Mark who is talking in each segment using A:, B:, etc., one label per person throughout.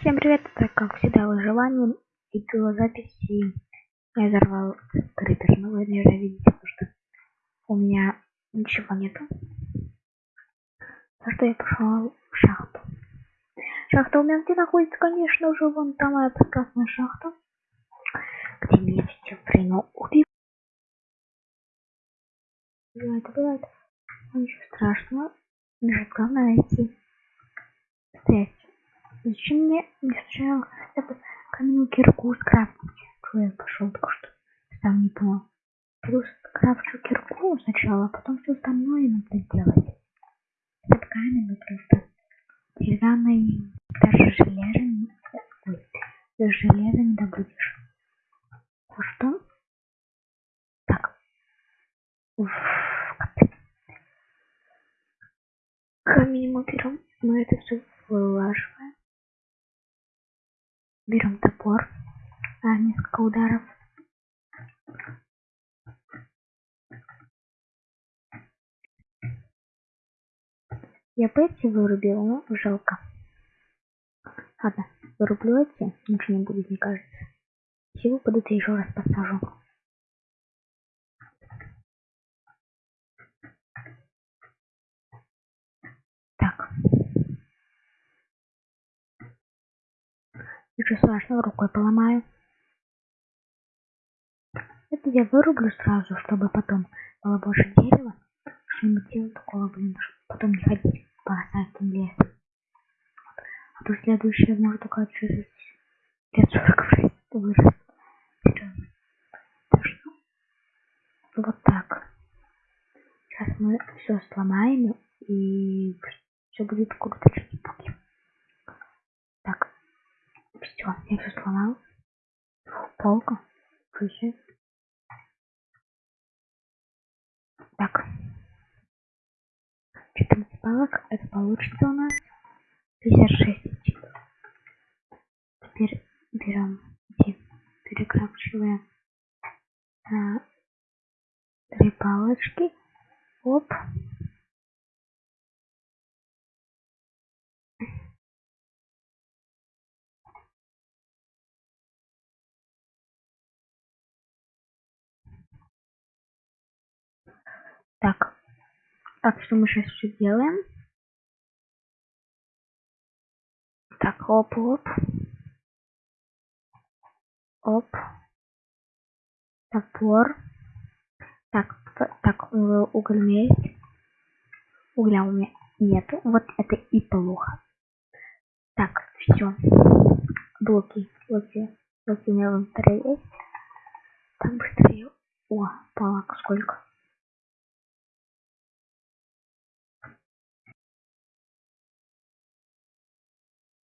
A: Всем привет, это как всегда выживание и записи. Я взорвал крипер, но вы наверное видите, потому что у меня ничего нету. За что я пошел в шахту. Шахта у меня где находится, конечно же, вон там моя прекрасная шахта, где меня время убил. Бывает, бывает. Ничего страшного. Мне главное найти. Стоять. Зачем мне не сначала хотя бы каменную кирку скрафтить? Что я пошел только что? Сам не понял. Плюс скрафчу кирку сначала, а потом все остальное надо сделать. Это каменный просто. Деревянный даже железо не... Ой, железо не добудешь. Ну что? Так. Уф, Камень мы берем, мы это все вылаживаем. Берем топор. А, несколько ударов. Я бы эти вырубил, но жалко. Ладно, вырублю эти, ничего не будет, мне кажется. Всего будут еще раз посажу. Так. Ничего страшного, рукой поломаю. Это я вырублю сразу, чтобы потом было больше дерева. Что-нибудь делать такого, блин, чтобы потом не ходить по осадкам леса. А то следующее может только через лет 40 вырос. Так что вот так. Сейчас мы все сломаем и все будет круто Все, я все сломал. Полка. Ключи. Так. 14 палок. Это получится у нас. 56 чип. Теперь берем эти, на три палочки. Оп. Так. Так, что мы сейчас все делаем? Так, оп, оп. Оп. Топор. Так, так, уголь у меня есть. Угля у меня нету. Вот это и плохо. Так, все. Блоки. Блоки. Блоки у меня в есть. Так, быстрее. О, палок сколько.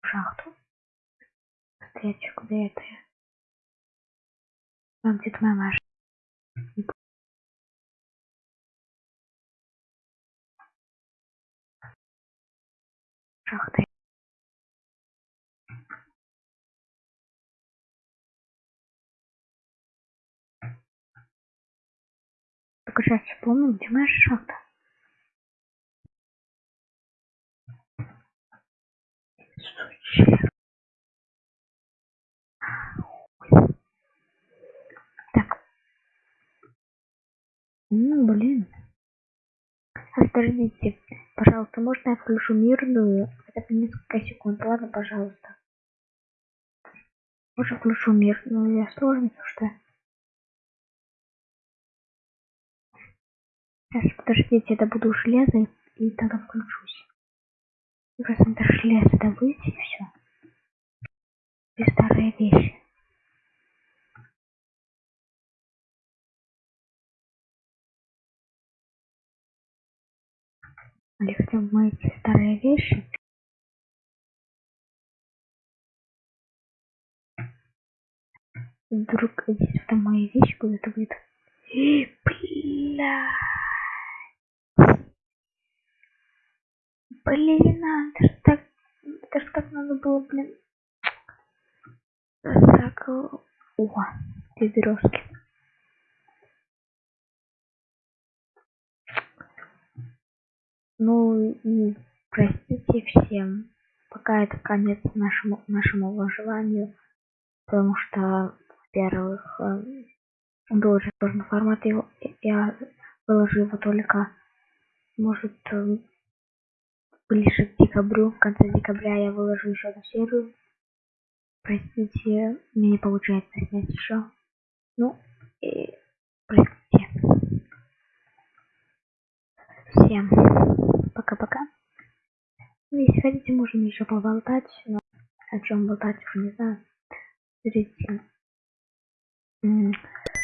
A: Шахту. Встреча, куда это я? Там где-то моя машина. Шахта. Только сейчас вспомнил, где моя шахта. Так. Ну, блин. Подождите, пожалуйста, можно я включу мирную хотя бы несколько секунд? Ладно, пожалуйста. Можно включу мирную, я сложно, что Сейчас, подождите, это буду железо и тогда включусь. Просто даже железо добыть и все. И старые вещи. Или хотя мои старые вещи. Вдруг здесь там мои вещи куда-то выйдут. Бля. Блин, это ж так, ж так надо было, блин. Так, о, две березки. Ну и простите всем пока это конец нашему нашему выживанию, потому что, во-первых, э, был сложный формат, я выложу его только, может, э, ближе к декабрю, в конце декабря я выложу еще одну серию. Простите, мне не получается снять еще. Ну, и простите. Всем пока-пока. Ну, если хотите, можем еще поболтать, но о чем болтать уже не знаю. Смотрите,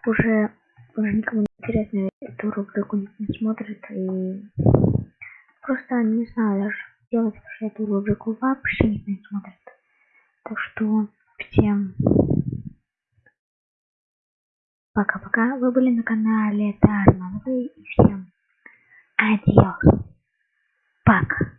A: уже, уже никому не интересно, эту рубрику никто не смотрит, и просто не знаю даже, делать уже эту рубрику вообще никто не смотрит. Так что всем пока-пока. Вы были на канале Тарман и всем adios, Пока.